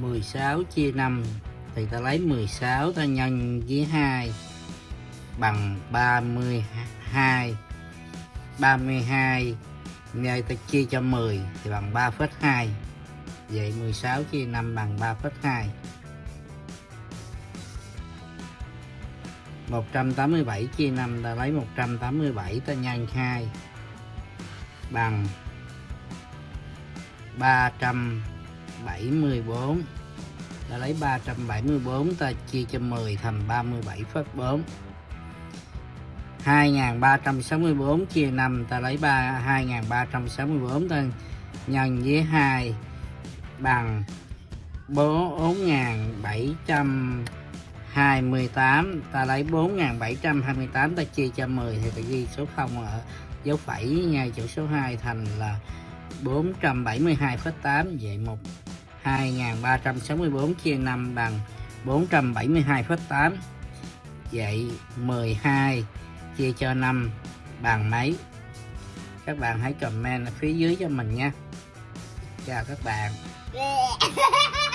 16 chia 5 thì ta lấy 16 ta nhân với 2 bằng 32 32 nơi ta chia cho 10 thì bằng 3,2 vậy 16 chia 5 bằng 3,2 187 chia 5 ta lấy 187 ta nhân 2 bằng 300 374 ta lấy 374 ta chia cho 10 thành 37,4 2364 chia 5 ta lấy 3 2364 ta nhân với 2 bằng 4728 ta lấy 4728 ta chia cho 10 thì ta ghi số 0 ở dấu phẩy ngay chỗ số 2 thành là 472,8 vậy một 2364 chia 5 bằng 472,8 vậy 12 chia cho 5 bằng mấy? Các bạn hãy comment ở phía dưới cho mình nha. Chào các bạn. Yeah.